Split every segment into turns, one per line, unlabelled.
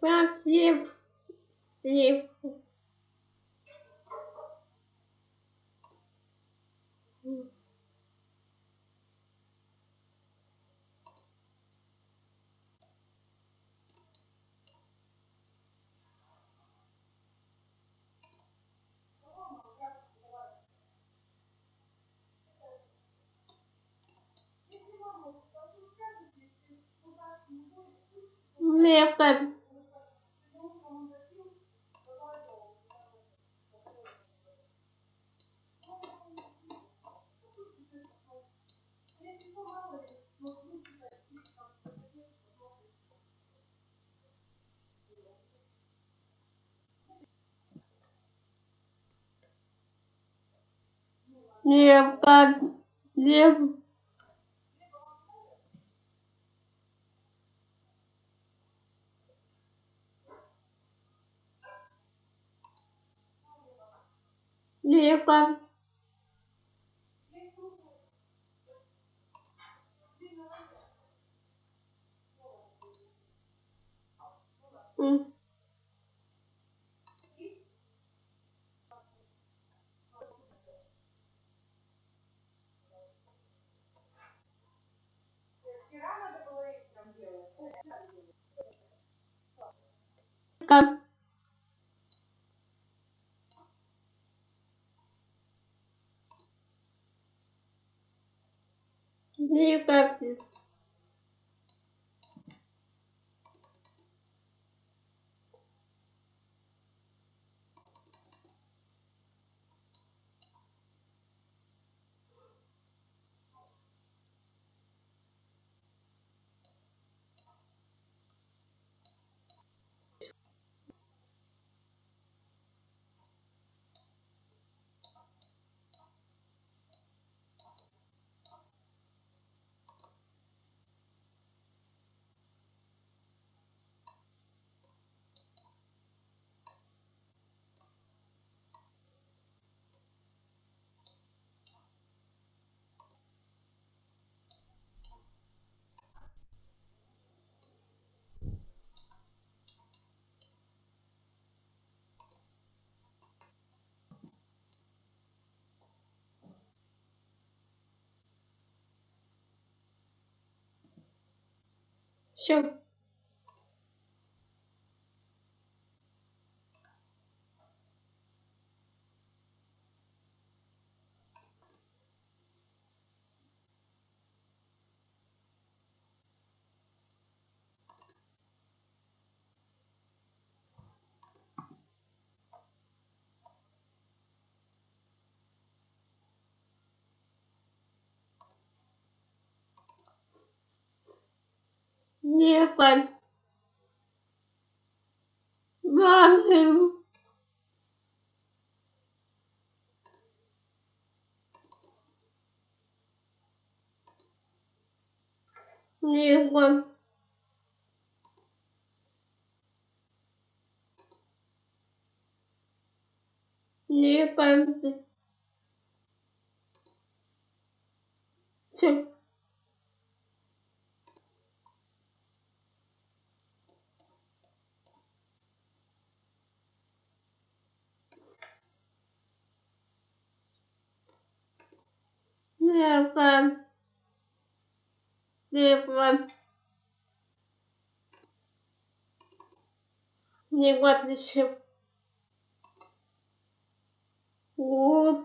Максим. Лев. Левка. Левка. Лев. Левка. Левка. Все. Sure. Максим. Левка. Левка. Все. Левка. Левка. Левка, ты все. О.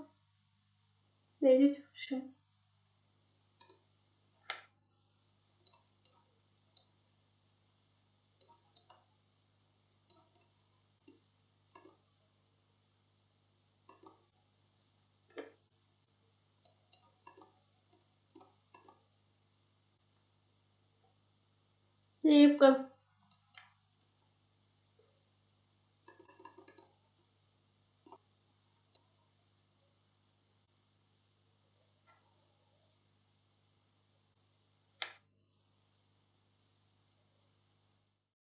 Видите, все. Сливка.